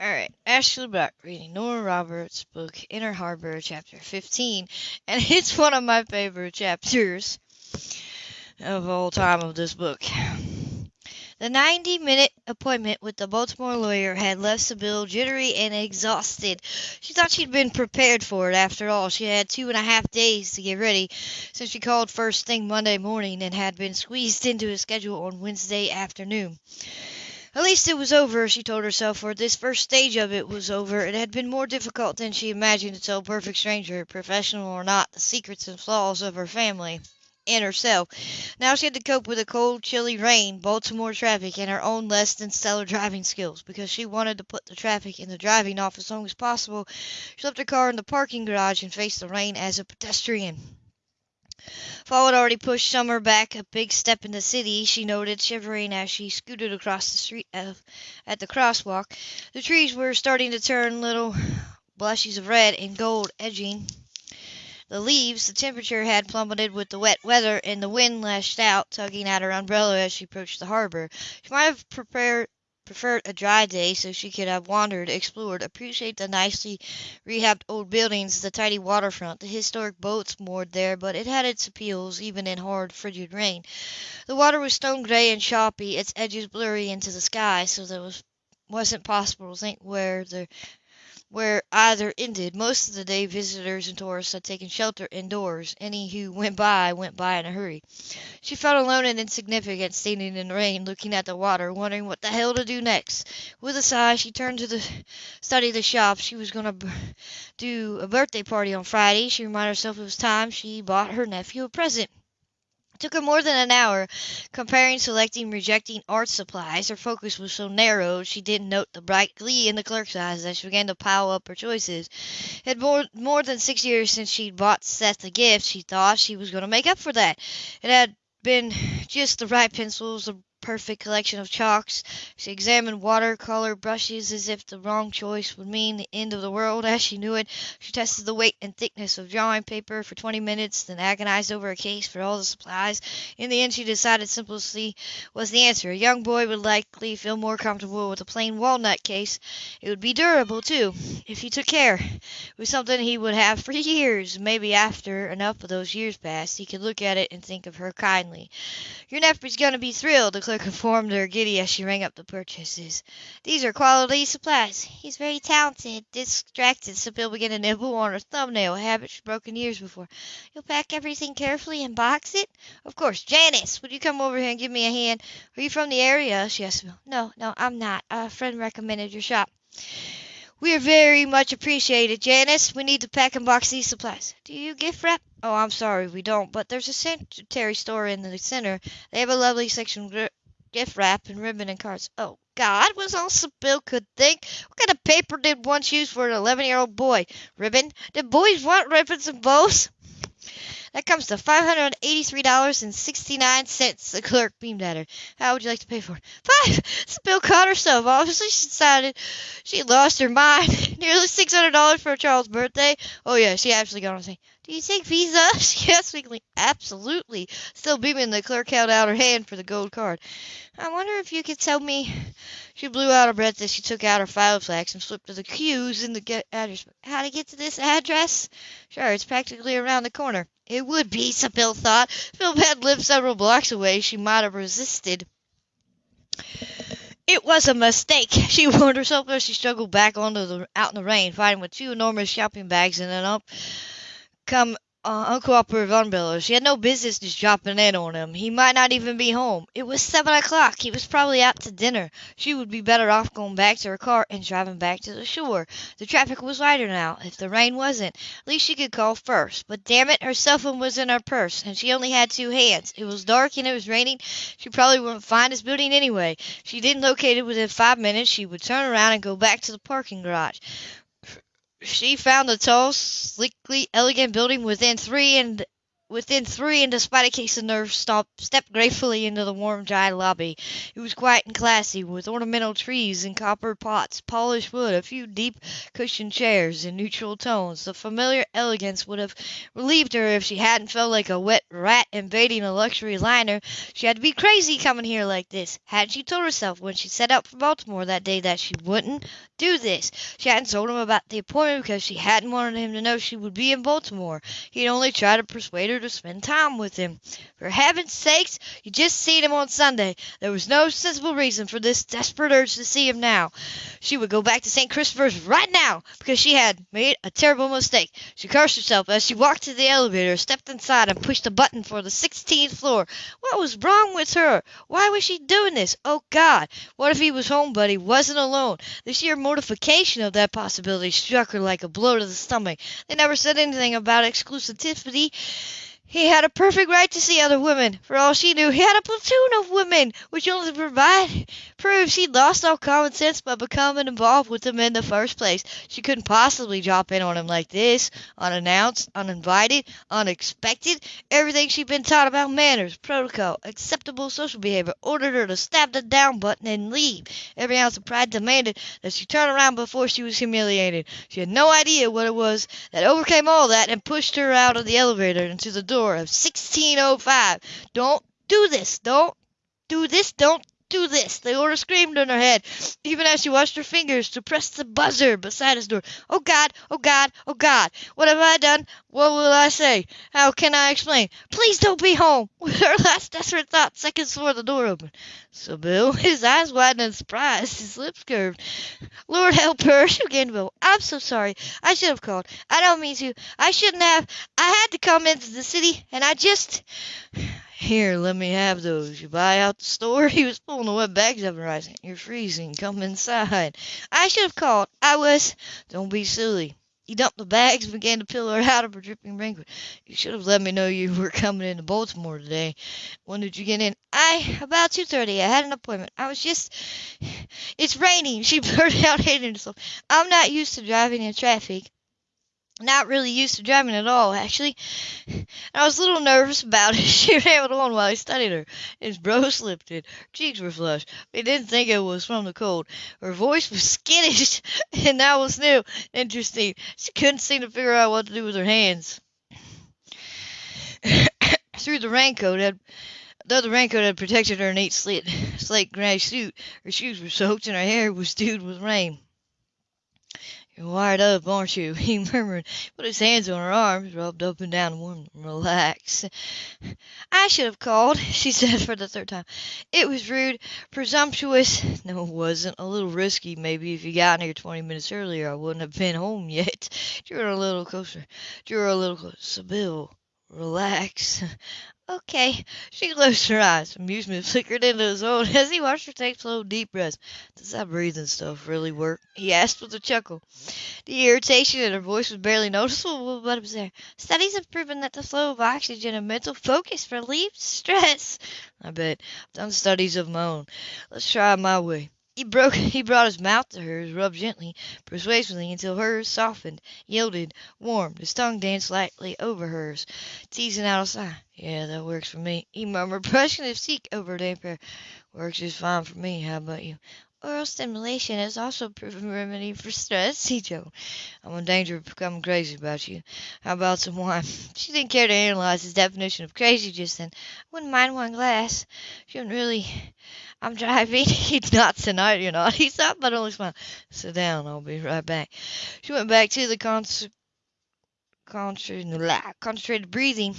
Alright, Ashley Black reading Nora Roberts' book Inner Harbor, chapter 15, and it's one of my favorite chapters of all time of this book. The 90 minute appointment with the Baltimore lawyer had left Sybil jittery and exhausted. She thought she'd been prepared for it after all. She had two and a half days to get ready since she called first thing Monday morning and had been squeezed into a schedule on Wednesday afternoon. At least it was over, she told herself, for this first stage of it was over. It had been more difficult than she imagined to tell a perfect stranger, professional or not, the secrets and flaws of her family and herself. Now she had to cope with the cold, chilly rain, Baltimore traffic, and her own less than stellar driving skills. Because she wanted to put the traffic and the driving off as long as possible, she left her car in the parking garage and faced the rain as a pedestrian. Fall had already pushed summer back a big step in the city, she noted, shivering as she scooted across the street uh, at the crosswalk. The trees were starting to turn little blushes of red and gold edging the leaves. The temperature had plummeted with the wet weather, and the wind lashed out, tugging at her umbrella as she approached the harbor. She might have prepared preferred a dry day so she could have wandered, explored, appreciated the nicely rehabbed old buildings, the tidy waterfront, the historic boats moored there, but it had its appeals even in hard, frigid rain. The water was stone gray and choppy, its edges blurry into the sky, so that it was wasn't possible to think where the where either ended. Most of the day visitors and tourists had taken shelter indoors. Any who went by went by in a hurry. She felt alone and insignificant standing in the rain, looking at the water, wondering what the hell to do next. With a sigh, she turned to the study the shop. She was going to do a birthday party on Friday. She reminded herself it was time she bought her nephew a present. Took her more than an hour, comparing, selecting, rejecting art supplies. Her focus was so narrow she didn't note the bright glee in the clerk's eyes as she began to pile up her choices. It had more, more than six years since she'd bought Seth a gift. She thought she was going to make up for that. It had been just the right pencils, the perfect collection of chalks. She examined watercolor brushes as if the wrong choice would mean the end of the world as she knew it. She tested the weight and thickness of drawing paper for 20 minutes, then agonized over a case for all the supplies. In the end, she decided simplicity was the answer. A young boy would likely feel more comfortable with a plain walnut case. It would be durable, too, if he took care. It was something he would have for years. Maybe after enough of those years passed, he could look at it and think of her kindly. Your nephew's going to be thrilled, declared conformed her giddy as she rang up the purchases. These are quality supplies. He's very talented. Distracted, Sybil began to nibble on her thumbnail, a habit she'd broken years before. You'll pack everything carefully and box it? Of course. Janice, would you come over here and give me a hand? Are you from the area? she asked. No, no, I'm not. A friend recommended your shop. We are very much appreciated, Janice. We need to pack and box these supplies. Do you gift wrap? Oh, I'm sorry, we don't, but there's a sanitary store in the center. They have a lovely section gift wrap and ribbon and cards. Oh, God, was all Sybil could think. What kind of paper did once use for an 11 year old boy? Ribbon? Did boys want ribbons and bows? That comes to $583.69, the clerk beamed at her. How would you like to pay for it? Five! Sybil caught herself. Obviously, she decided she lost her mind. Nearly $600 for a child's birthday. Oh, yeah, she actually got on saying, do you take Visa? She asked weakly. Absolutely. Still beaming, the clerk held out her hand for the gold card. I wonder if you could tell me. She blew out her breath as she took out her file flags and flipped to the cues in the get address book. How to get to this address? Sure, it's practically around the corner. It would be, Sybil thought. Phil had lived several blocks away. She might have resisted. It was a mistake, she warned herself as she struggled back onto the out in the rain, fighting with two enormous shopping bags and an up come uh, uncooperative umbrellas. She had no business just dropping in on him. He might not even be home. It was seven o'clock. He was probably out to dinner. She would be better off going back to her car and driving back to the shore. The traffic was lighter now, if the rain wasn't. At least she could call first. But damn it, her cell phone was in her purse, and she only had two hands. It was dark and it was raining. She probably wouldn't find this building anyway. If she didn't locate it within five minutes, she would turn around and go back to the parking garage. She found the tall, sleekly elegant building within three and within three, and despite a case of nerves, stopped, stepped gratefully into the warm, dry lobby. It was quiet and classy, with ornamental trees and copper pots, polished wood, a few deep cushioned chairs in neutral tones. The familiar elegance would have relieved her if she hadn't felt like a wet rat invading a luxury liner. She had to be crazy coming here like this. Hadn't she told herself when she set out for Baltimore that day that she wouldn't do this. She hadn't told him about the appointment because she hadn't wanted him to know she would be in Baltimore. He'd only tried to persuade her to spend time with him. For heaven's sakes, you just seen him on Sunday. There was no sensible reason for this desperate urge to see him now. She would go back to St. Christopher's right now because she had made a terrible mistake. She cursed herself as she walked to the elevator, stepped inside, and pushed the button for the 16th floor. What was wrong with her? Why was she doing this? Oh, God! What if he was home but he wasn't alone? The sheer mortification of that possibility struck her like a blow to the stomach. They never said anything about exclusivity. He had a perfect right to see other women. For all she knew, he had a platoon of women, which only provide proves she'd lost all common sense by becoming involved with them in the first place. She couldn't possibly drop in on him like this, unannounced, uninvited, unexpected. Everything she'd been taught about manners, protocol, acceptable social behavior ordered her to stab the down button and leave. Every ounce of pride demanded that she turn around before she was humiliated. She had no idea what it was that overcame all that and pushed her out of the elevator into the door door of 1605. Don't do this. Don't do this. Don't do this. The order screamed in her head, even as she watched her fingers to press the buzzer beside his door. Oh God, oh God, oh God, what have I done? What will I say? How can I explain? Please don't be home. With her last desperate thought, seconds before the door opened. Sybil, his eyes widened in surprise, his lips curved. Lord help her, she began to wail. I'm so sorry. I should have called. I don't mean to. I shouldn't have. I had to come into the city, and I just. Here, let me have those. You buy out the store? He was pulling the wet bags up and rising. You're freezing. Come inside. I should have called. I was. Don't be silly. He dumped the bags and began to peel her out of her dripping raincoat. You should have let me know you were coming into Baltimore today. When did you get in? I about two thirty. I had an appointment. I was just It's raining, she blurted out hating herself. I'm not used to driving in traffic not really used to driving at all, actually. I was a little nervous about it. She rambled on while he studied her. His brows lifted, her cheeks were flushed. He didn't think it was from the cold. Her voice was skittish, and that was new. Interesting. She couldn't seem to figure out what to do with her hands. Through the raincoat had Though the raincoat had protected her neat slit, slate gray suit, her shoes were soaked and her hair was dewed with rain. You're wired up, aren't you? he murmured, put his hands on her arms, rubbed up and down, warm relax. I should have called, she said for the third time. It was rude, presumptuous. No, it wasn't. A little risky, maybe. If you got here twenty minutes earlier, I wouldn't have been home yet. Drew her a little closer. Drew her a little closer. Sybil, relax. Okay. She closed her eyes. Amusement flickered into his own as he watched her take slow, deep breaths. Does that breathing stuff really work? He asked with a chuckle. The irritation in her voice was barely noticeable, but it was there. Studies have proven that the flow of oxygen and mental focus relieves stress. I bet. I've done studies of my own. Let's try my way. He broke he brought his mouth to hers, rubbed gently, persuasively until hers softened, yielded, warmed, his tongue danced lightly over hers, teasing out a sigh. Yeah, that works for me. He murmured, brushing his cheek over damp hair. Works just fine for me. How about you? Oral stimulation is also proven remedy for stress, he joked. I'm in danger of becoming crazy about you. How about some wine? She didn't care to analyze his definition of crazy just then. I wouldn't mind one glass. She wouldn't really I'm driving. He's not tonight, you're not. He stopped, but only smiled. Sit down. I'll be right back. She went back to the con- concentrated breathing.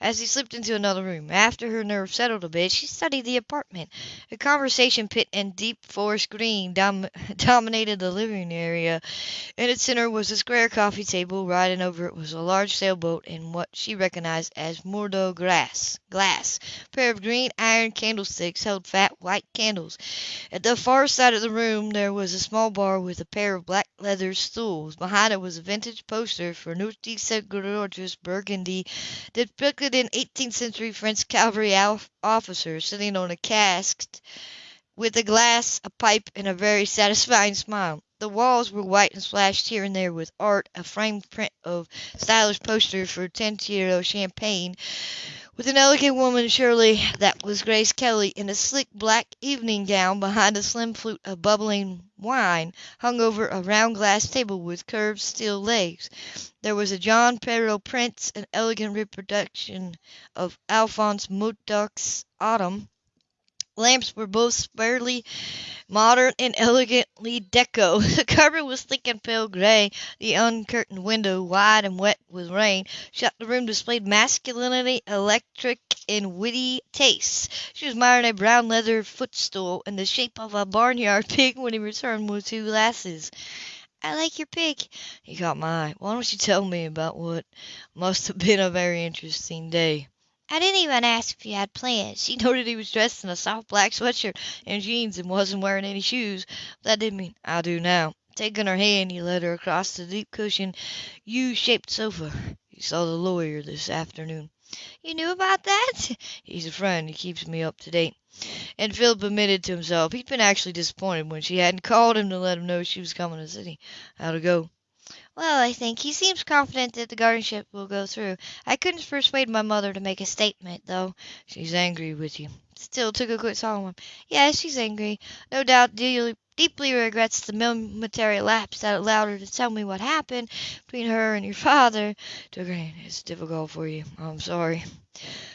As he slipped into another room, after her nerves settled a bit, she studied the apartment. A conversation pit and deep forest green dom- dominated the living area. In its center was a square coffee table. Riding over it was a large sailboat in what she recognized as Bordeaux glass. Glass. A pair of green iron candlesticks held fat white candles. At the far side of the room there was a small bar with a pair of black leather stools. Behind it was a vintage poster for Notre Gorgeous Burgundy depicted in 18th century French cavalry officer sitting on a cask with a glass, a pipe, and a very satisfying smile. The walls were white and splashed here and there with art, a framed print of stylish posters for Tintero champagne, with an elegant woman, surely that was Grace Kelly, in a sleek black evening gown behind a slim flute of bubbling wine hung over a round glass table with curved steel legs. There was a John Perrault print, an elegant reproduction of Alphonse Mucha's Autumn, lamps were both sparely modern and elegantly deco. The carpet was thick and pale gray. The uncurtained window, wide and wet with rain, shut the room displayed masculinity, electric, and witty tastes. She was admiring a brown leather footstool in the shape of a barnyard pig when he returned with two glasses. I like your pig. He caught my eye. Why don't you tell me about what must have been a very interesting day? I didn't even ask if you had plans. She noted he was dressed in a soft black sweatshirt and jeans and wasn't wearing any shoes. That didn't mean I do now. Taking her hand, he led her across the deep cushioned U-shaped sofa. You saw the lawyer this afternoon. You knew about that? He's a friend. He keeps me up to date. And Philip admitted to himself he'd been actually disappointed when she hadn't called him to let him know she was coming to the city. How'd it go? Well, I think he seems confident that the guardianship will go through. I couldn't persuade my mother to make a statement, though. She's angry with you. Still took a quick solemn one. Yes, she's angry. No doubt dearly, deeply regrets the momentary lapse that allowed her to tell me what happened between her and your father. Took her hand. It's difficult for you. I'm sorry.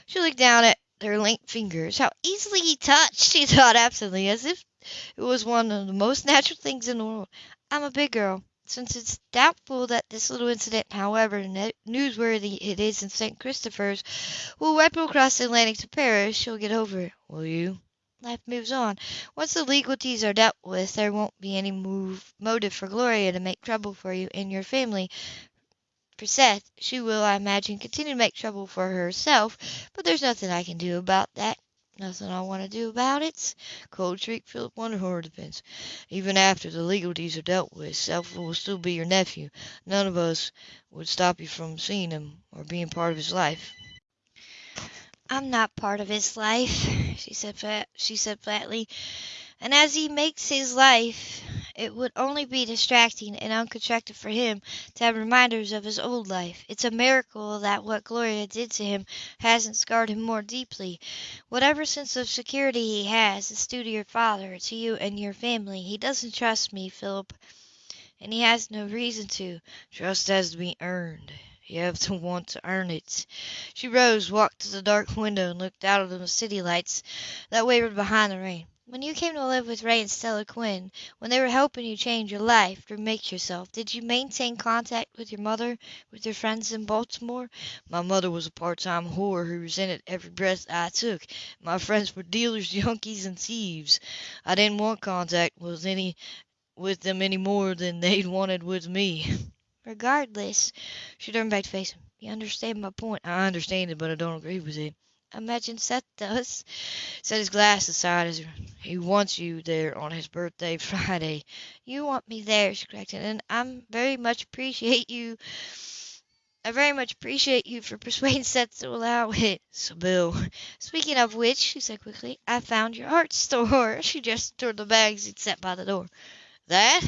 She looked down at her linked fingers. How easily he touched, she thought absently, as if it was one of the most natural things in the world. I'm a big girl. Since it's doubtful that this little incident, however newsworthy it is in St. Christopher's, will ripple across the Atlantic to Paris, she'll get over it. Will you? Life moves on. Once the legalities are dealt with, there won't be any move, motive for Gloria to make trouble for you and your family. For Seth, she will, I imagine, continue to make trouble for herself, but there's nothing I can do about that. Nothing I want to do about it. Cold Street, Philip Wonderhorn defense. Even after the legalities are dealt with, Seth will still be your nephew. None of us would stop you from seeing him or being part of his life. I'm not part of his life, she said flat, she said flatly. And as he makes his life, it would only be distracting and unconstructive for him to have reminders of his old life. It's a miracle that what Gloria did to him hasn't scarred him more deeply. Whatever sense of security he has is due to your father, to you and your family. He doesn't trust me, Philip, and he has no reason to. Trust has to be earned. You have to want to earn it. She rose, walked to the dark window, and looked out at the city lights that wavered behind the rain. When you came to live with Ray and Stella Quinn, when they were helping you change your life, remake yourself, did you maintain contact with your mother, with your friends in Baltimore? My mother was a part-time whore who resented every breath I took. My friends were dealers, junkies, and thieves. I didn't want contact with any with them any more than they'd wanted with me. Regardless, she turned back to face him. You understand my point? I understand it, but I don't agree with it. Imagine Seth does. Set his glass aside as he wants you there on his birthday Friday. You want me there, she corrected, and I am very much appreciate you. I very much appreciate you for persuading Seth to allow it. Sybil. Speaking of which, she said quickly, I found your art store. She gestured toward the bags he'd set by the door. That?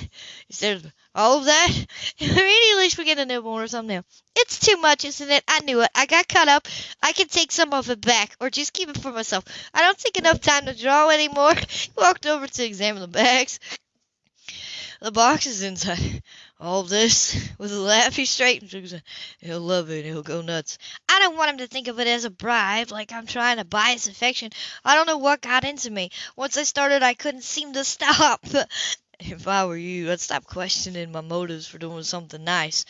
Instead of all of that? Immediately she began to nibble on her thumbnail. It's too much, isn't it? I knew it. I got caught up. I can take some of it back, or just keep it for myself. I don't take enough time to draw anymore. He walked over to examine the bags. The boxes inside. All this. With a laugh, he straightened. He'll love it. He'll go nuts. I don't want him to think of it as a bribe, like I'm trying to buy his affection. I don't know what got into me. Once I started, I couldn't seem to stop. if I were you, I'd stop questioning my motives for doing something nice.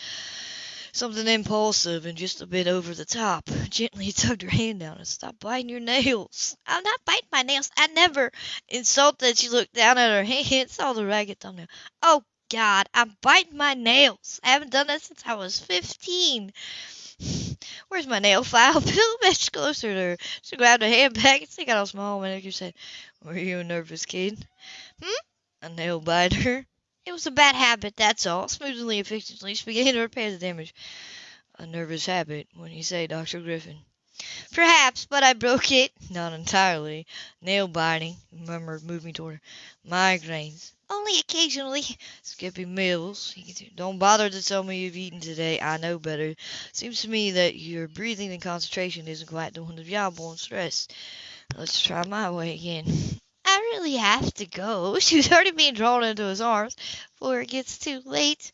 Something impulsive and just a bit over the top. Gently tugged her hand down and stopped biting your nails. I'm not biting my nails. I never. Insulted, she looked down at her hand, saw the ragged thumbnail. Oh, God, I'm biting my nails. I haven't done that since I was 15. Where's my nail file? Bill edged closer to her. She grabbed her hand back and stick out a small manicure said, Were you a nervous kid? Hmm? A nail biter. It was a bad habit, that's all. Smoothly efficiently, began to repair the damage. A nervous habit, when you say, Dr. Griffin. Perhaps, but I broke it. Not entirely. Nail biting, murmured, moving toward her. Migraines. Only occasionally. Skipping meals. Don't bother to tell me you've eaten today. I know better. Seems to me that your breathing and concentration isn't quite the job on stress. Let's try my way again. Really have to go. She's already being drawn into his arms before it gets too late.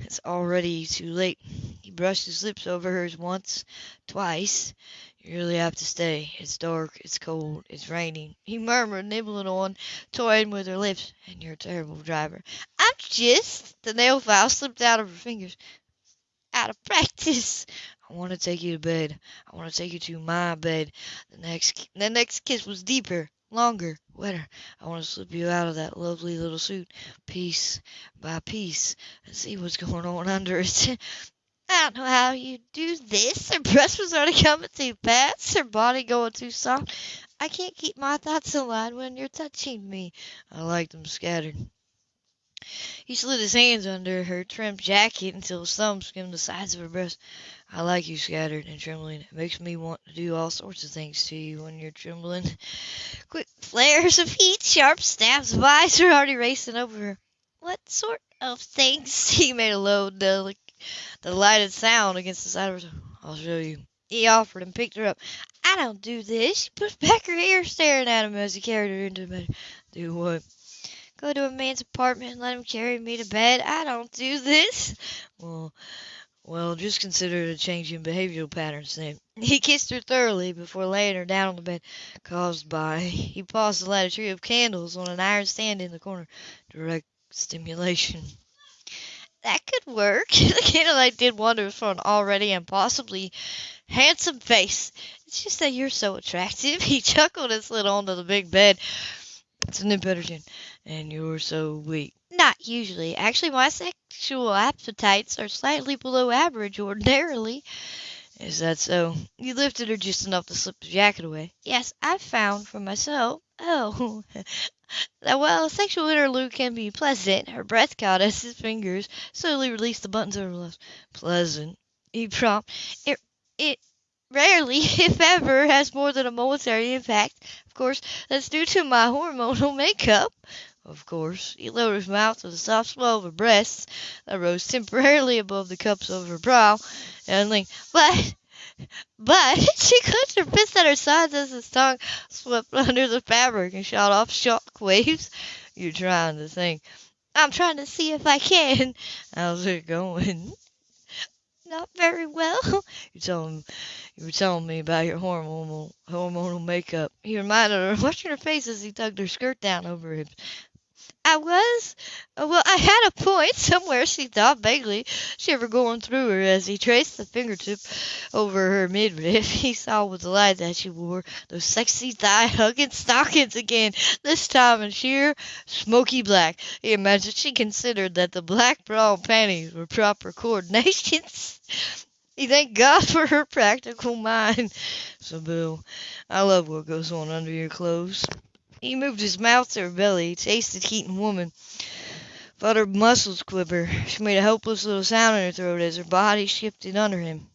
It's already too late. He brushed his lips over hers once, twice. You really have to stay. It's dark, it's cold, it's raining. He murmured, nibbling on, toying with her lips. And you're a terrible driver. I'm just. The nail file slipped out of her fingers. Out of practice. I want to take you to bed. I want to take you to my bed. The next, the next kiss was deeper, longer, wetter. I want to slip you out of that lovely little suit, piece by piece, and see what's going on under it. I don't know how you do this. Her breath was already coming too fast, her body going too soft. I can't keep my thoughts aligned when you're touching me. I like them scattered. He slid his hands under her trim jacket until his thumbs skimmed the sides of her breast. I like you scattered and trembling. It makes me want to do all sorts of things to you when you're trembling. Quick flares of heat, sharp snaps of ice are already racing over her. What sort of things? He made a low, delicate the sound against the side of her. I'll show you. He offered and picked her up. I don't do this. She pushed back her hair, staring at him as he carried her into the bed. Do what? Go to a man's apartment and let him carry me to bed. I don't do this. Well, well, just consider it a change in behavioral patterns then. He kissed her thoroughly before laying her down on the bed, caused by. He paused to light a tray of candles on an iron stand in the corner. Direct stimulation that could work. the candlelight did wonders for an already impossibly handsome face. It's just that you're so attractive. He chuckled and slid onto the big bed. It's an impetuous, and you're so weak. Not usually. Actually, my sexual appetites are slightly below average ordinarily. Is that so? You lifted her just enough to slip the jacket away. Yes, I've found for myself. Oh, that while a sexual interlude can be pleasant, her breath caught as his fingers slowly released the buttons of her blouse. Pleasant, he prompted. It, it rarely, if ever, has more than a momentary impact. Of course, that's due to my hormonal makeup. Of course, he lowered his mouth to the soft swell of her breasts that rose temporarily above the cups of her brow, and leaned. But but she clenched her fist at her sides as his tongue swept under the fabric and shot off shock waves. You're trying to think. I'm trying to see if I can. How's it going? Not very well. You telling you were telling me about your hormonal hormonal makeup. He reminded her, watching her face as he tugged her skirt down over hips. I was? Well, I had a point somewhere, she thought vaguely, shiver going through her as he traced the fingertip over her midriff. He saw with delight that she wore those sexy thigh-hugging stockings again, this time in sheer smoky black. He imagined she considered that the black bra and panties were proper coordinations. He thanked God for her practical mind. Sybil, I love what goes on under your clothes. He moved his mouth to her belly, tasted heat and woman, felt her muscles quiver. She made a helpless little sound in her throat as her body shifted under him.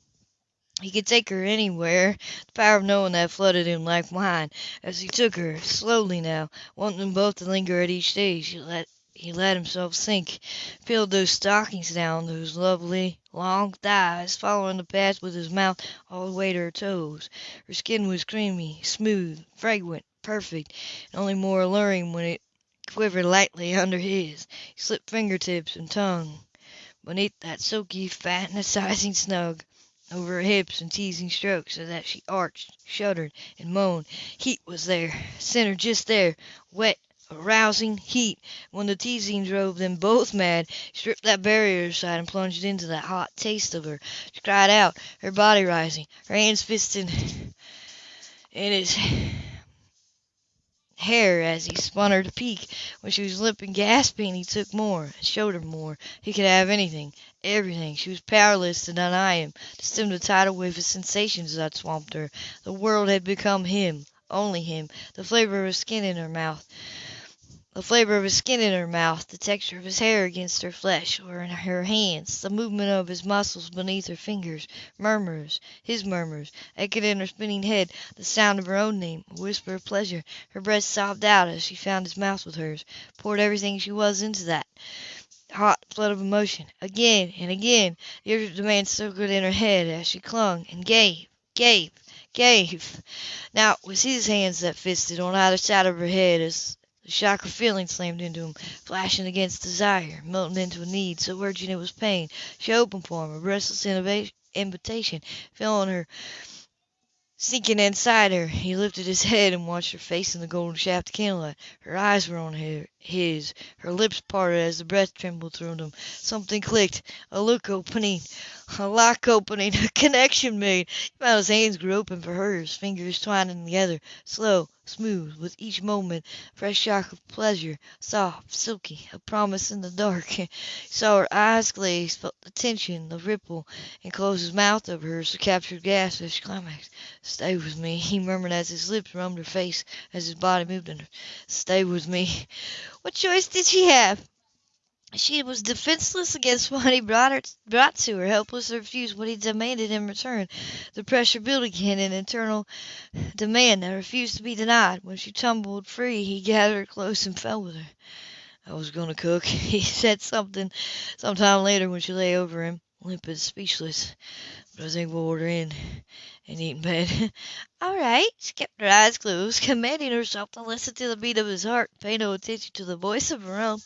He could take her anywhere. The power of knowing that flooded him like wine. As he took her, slowly now, wanting them both to linger at each stage, he let he let himself sink, peeled those stockings down, those lovely, long thighs, following the path with his mouth all the way to her toes. Her skin was creamy, smooth, fragrant, perfect, and only more alluring when it quivered lightly under his. He slipped fingertips and tongue beneath that silky, fantasizing snug over her hips and teasing strokes so that she arched, shuddered, and moaned. Heat was there, center just there, wet, arousing heat. When the teasing drove them both mad, he stripped that barrier aside and plunged into that hot taste of her. She cried out, her body rising, her hands fisted in his hair as he spun her to peak. When she was limping, gasping, he took more, and showed her more. He could have anything, everything. She was powerless to deny him, to stem the tidal wave of sensations that swamped her. The world had become him, only him. The flavor of his skin in her mouth. The flavor of his skin in her mouth, the texture of his hair against her flesh or in her hands, the movement of his muscles beneath her fingers, murmurs, his murmurs, echoed in her spinning head, the sound of her own name, a whisper of pleasure. Her breast sobbed out as she found his mouth with hers, poured everything she was into that hot flood of emotion. Again and again the urgent demand circled in her head as she clung and gave, gave, gave. Now it was his hands that fisted on either side of her head as the shock of feeling slammed into him, flashing against desire, melting into a need so urgent it was pain. She opened for him, a restless invitation, feeling her Sinking inside her, he lifted his head and watched her face in the golden shaft of candlelight. Her eyes were on his, her lips parted as the breath trembled through them. Something clicked, a look opening, a lock opening, a connection made. He his hands grew open for hers, fingers twining together, slow, smooth, with each moment fresh shock of pleasure, soft, silky, a promise in the dark. He saw her eyes glaze, felt the tension, the ripple, and closed his mouth over hers to capture gasp as she climaxed. "Stay with me," he murmured as his lips roamed her face, as his body moved under. "Stay with me." What choice did she have? She was defenseless against what he brought, her, brought to her, helpless to refuse what he demanded in return. The pressure built again, an eternal demand that refused to be denied. When she tumbled free, he gathered her close and fell with her. "I was going to cook," he said something sometime later when she lay over him, limp and speechless. "But I think we'll order in and eat in bed." "All right." She kept her eyes closed, commanding herself to listen to the beat of his heart, pay no attention to the voice of her own.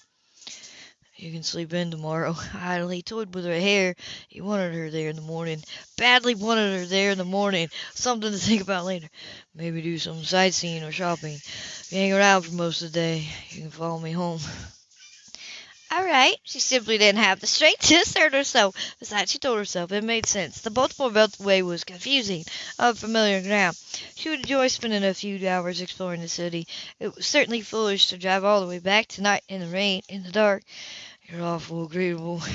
You can sleep in tomorrow. Idly toyed with her hair. He wanted her there in the morning. Badly wanted her there in the morning. Something to think about later. Maybe do some sightseeing or shopping. You hang around for most of the day, you can follow me home. All right. She simply didn't have the strength to assert herself. Besides, she told herself it made sense. The Baltimore Beltway was confusing, unfamiliar ground. She would enjoy spending a few hours exploring the city. It was certainly foolish to drive all the way back tonight in the rain, in the dark. You're awful agreeable.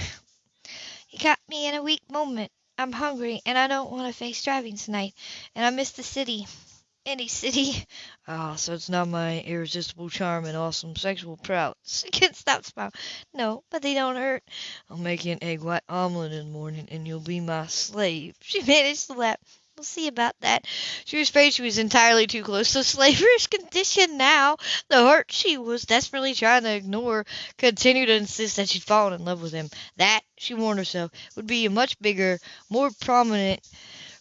You caught me in a weak moment. I'm hungry, and I don't want to face driving tonight, and I miss the city. Any city. Ah, so it's not my irresistible charm and awesome sexual prowess. She couldn't stop smiling. No, but they don't hurt. I'll make you an egg white omelet in the morning, and you'll be my slave. She managed to laugh. We'll see about that. She was afraid she was entirely too close to slaverish condition now. The hurt she was desperately trying to ignore continued to insist that she'd fallen in love with him. That, she warned herself, would be a much bigger, more prominent,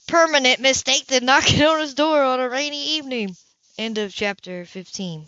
permanent mistake than knocking on his door on a rainy evening. End of chapter 15.